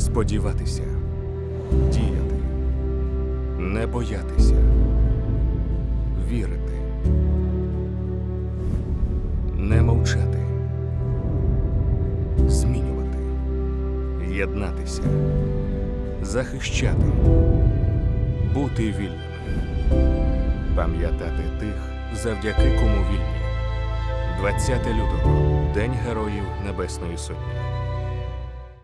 Сподіватися, діяти, не боятися, вірити, не мовчати, змінювати, єднатися, захищати, бути вільними, пам'ятати тих, завдяки кому вільні. 20 лютого День Героїв Небесної Сотні.